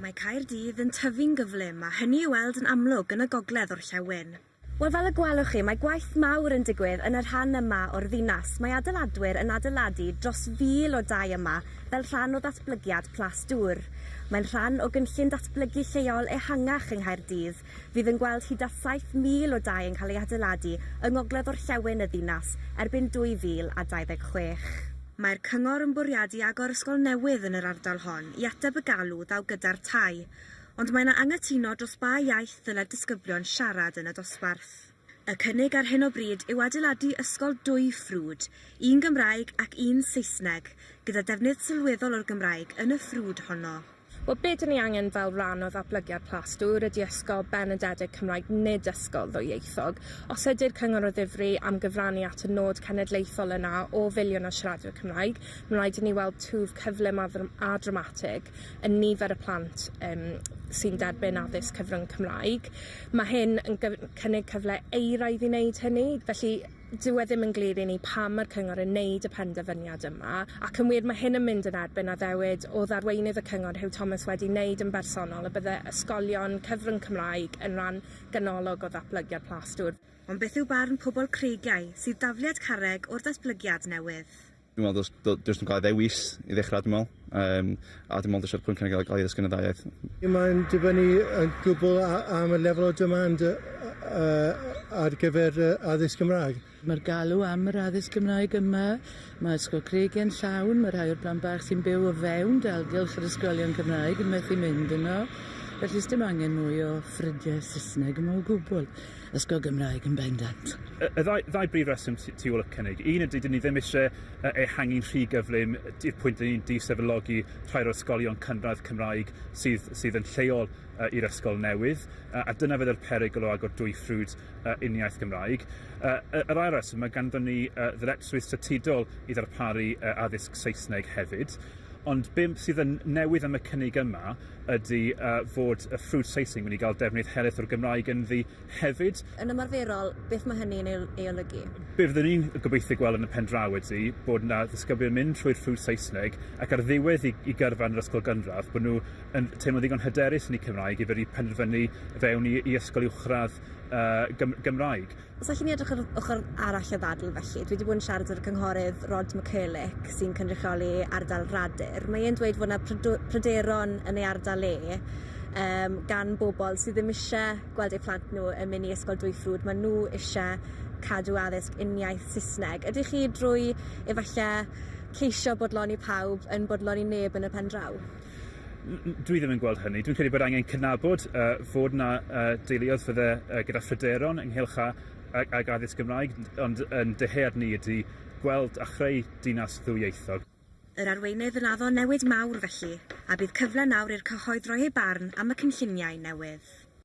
Mae Caerdydd yn tyfu'n gyflym a hynny i weld yn amlwg yn y gogledd o'r llewyn. Wel fel y gwelwch chi, mae gwaith mawr yn digwydd yn y rhan yma o'r ddinas. Mae adeiladwyr yn adeiladu dros fil o dau yma fel rhan o ddatblygiad Plas Dŵr. Mae'n rhan o gynllun datblygu lleol ehangach yng Nghaerdydd. Fydd yn gweld hyd at 7,000 o dau yn cael ei adeiladu yng ngogledd o'r llewn y ddinas erbyn 2026. Mae'r cyngor yn bwriadu agor ysgol newydd yn yr ardal hon i ateb y galw ddaw gyda'r tai, ond mae yna angytuno dros ba iaith ddylai disgyblion siarad yn y dosbarth. Y cynnig ar hyn o bryd yw adeiladu ysgol dwy ffrwd, un Gymraeg ac un Saesneg, gyda defnydd sylweddol o'r Gymraeg yn y ffrwd honno. Wel be dyn ni angen fel rhan o ddatblygiad plastwr ydy ysgol benededig Cymraeg nid ysgol ddwyieithog. Os ydy'r cyngor o ddifri am gyfrannu at y nod cenedlaethol yna o filiwn o siaradwyr Cymraeg, mae'n rhaid i ni weld twf cyflym a, a dramatig yn nifer y plant um, sy'n derbyn addysg cyfrwng Cymraeg. Mae hyn yn cynnig cyfle eiraidd i wneud hynny, felly dyw e ddim yn glir i ni pam mae'r cyngor yn neud y penderfyniad yma ac yn wir mae hyn yn mynd yn erbyn addewid o ddarweinydd y cyngor Hugh Thomas wedi wneud yn bersonol y bydde ysgolion cyfrwng Cymraeg yn rhan ganolog o ddatblygiad plastwr. Ond beth yw barn pobl creigiau sydd dafliad carreg o'r datblygiad newydd? Dwi'n meddwl, dwi'n cael ei ddewis i ddechrau, dwi'n meddwl. Um, a dwi'n meddwl, eisiau'r pwynt cynnig gael ei ddysgu yn y ddaiaeth. Mae'n dibynnu yn gwbl am y lefel o demand uh, ar gyfer addysg Gymraeg. Mae'r galw am yr addysg Gymraeg yma, mae ysgol Creigiau'n llawn, mae rhai o'r blant bach sy'n byw o fewn dalgylch yr ysgolion Cymraeg yn methu mynd yno. Felly dim angen mwy o ffridiau Saesneg yma o gwbl. Ysgol Gymraeg yn bendant. Y, y ddau, ddau brif reswm tu ôl y cynnig. Un ydy, dyn ni ddim eisiau ehangu'n rhy gyflym i'r pwynt dyn ni'n disefylogi rhai o'r ysgolion cynradd Cymraeg sydd, sydd yn lleol uh, i'r ysgol newydd, uh, a dyna fydd yr perygl o agor dwy ffrwd uh, uniaeth Gymraeg. Uh, yr ail reswm, mae ganddon ni uh, ddyletswydd statudol i ddarparu uh, addysg Saesneg hefyd. Ond bim sydd yn newydd am y cynnig yma ydy uh, fod y ffrwd slicing wedi cael defnydd helaeth o'r Gymraeg yn ddi hefyd. Yn ymarferol, beth mae hynny'n ei, olygu? Be fyddwn ni'n gobeithio gweld yn y pen draw ydy bod yna ddisgyblion mynd trwy'r ffrwd Saesneg ac ar ddiwedd i, i gyrfa yn yr ysgol gynradd bod nhw yn teimlo ddigon hyderus yn eu Cymraeg i fod i penderfynu fewn i, i ysgol uwchradd uh, Gym Gymraeg. Os allwn ni edrych ar ochr arall y ddadl felly, dwi wedi bod yn siarad o'r cynghorydd Rod McCulloch sy'n cynrychioli ardal Radur. Mae e'n dweud fod yna pryderon yn ei ardal e um, gan bobl sydd ddim eisiau gweld eu plant nhw yn mynd i ysgol dwy ffrwd. Mae nhw eisiau cadw addysg uniaeth Saesneg. Ydych chi drwy efallai ceisio bodloni pawb yn bodloni neb yn y pen draw? dwi ddim yn gweld hynny. Dwi'n credu bod angen cynabod uh, fod yna uh, deuluodd fydde uh, gyda phryderon ynghylch a, ag, ag addysg Gymraeg, ond yn dyhead ni ydy gweld a chreu dinas ddwyieithog. Yr arweinydd yn addo newid mawr felly, a bydd cyfle nawr i'r cyhoedd roi ei barn am y cynlluniau newydd.